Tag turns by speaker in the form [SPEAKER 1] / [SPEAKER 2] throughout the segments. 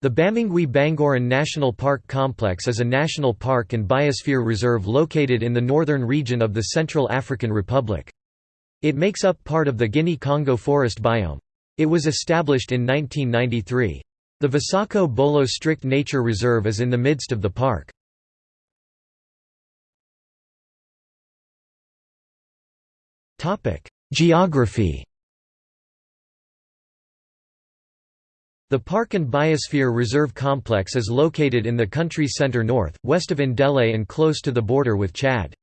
[SPEAKER 1] The Bamingui-Bangoran National Park Complex is a national park and biosphere reserve located in the northern region of the Central African Republic. It makes up part of the Guinea-Congo forest biome. It was established in 1993. The Vassako Bolo Strict Nature Reserve is in the midst of the park. Geography The Park and Biosphere Reserve Complex is located in the country's center north, west of Ndélé and close to the border with Chad.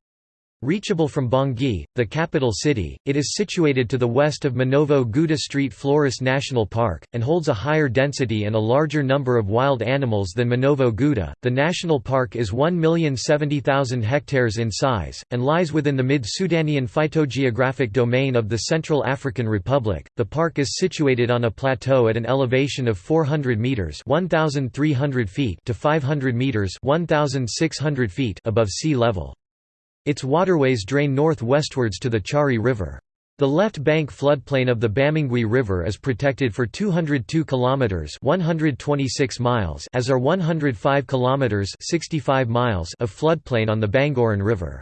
[SPEAKER 1] Reachable from Bangui, the capital city, it is situated to the west of Manovo Gounda Street Floris National Park, and holds a higher density and a larger number of wild animals than Manovo Gounda. The national park is 1,070,000 hectares in size, and lies within the mid Sudanian phytogeographic domain of the Central African Republic. The park is situated on a plateau at an elevation of 400 metres 1,300 feet to 500 metres 1,600 feet above sea level. Its waterways drain northwestwards to the Chari River. The left bank floodplain of the Bamingui River is protected for 202 kilometers (126 miles) as are 105 kilometers (65 miles) of floodplain on the Bangoran River.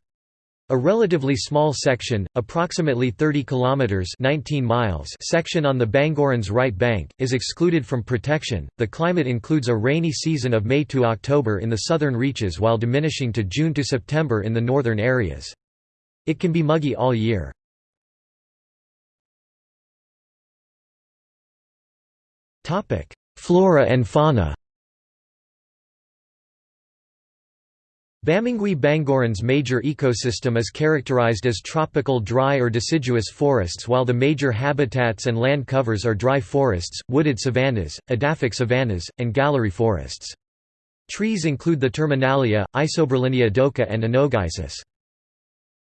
[SPEAKER 1] A relatively small section, approximately 30 kilometers (19 miles) section on the Bangoran's right bank is excluded from protection. The climate includes a rainy season of May to October in the southern reaches while diminishing to June to September in the northern areas. It can be muggy all year. Topic: Flora and fauna. Bamingui Bangoran's major ecosystem is characterized as tropical dry or deciduous forests while the major habitats and land covers are dry forests, wooded savannas, edaphic savannas, and gallery forests. Trees include the Terminalia, Isoberlinia doka and Anogeissus.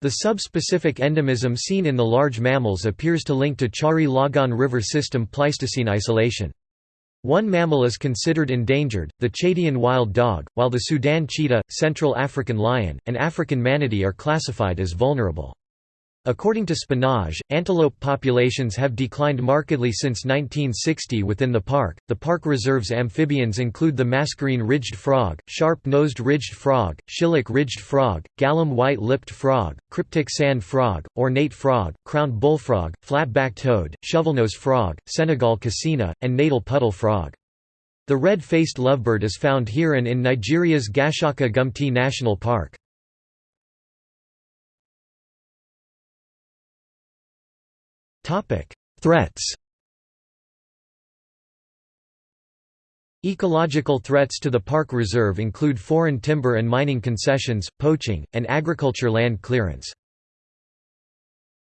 [SPEAKER 1] The subspecific endemism seen in the large mammals appears to link to Chari Logone River system Pleistocene isolation. One mammal is considered endangered, the Chadian wild dog, while the Sudan cheetah, Central African lion, and African manatee are classified as vulnerable. According to Spinage, antelope populations have declined markedly since 1960 within the park. The park reserve's amphibians include the mascarene ridged frog, sharp-nosed ridged frog, shilluk ridged frog, Galam white-lipped frog, cryptic sand frog, ornate frog, crowned bullfrog, flat-backed toad, shovelnose frog, Senegal kassina, and natal puddle frog. The red-faced lovebird is found here and in Nigeria's Gashaka Gumti National Park. Threats Ecological threats to the park reserve include foreign timber and mining concessions, poaching, and agriculture land clearance.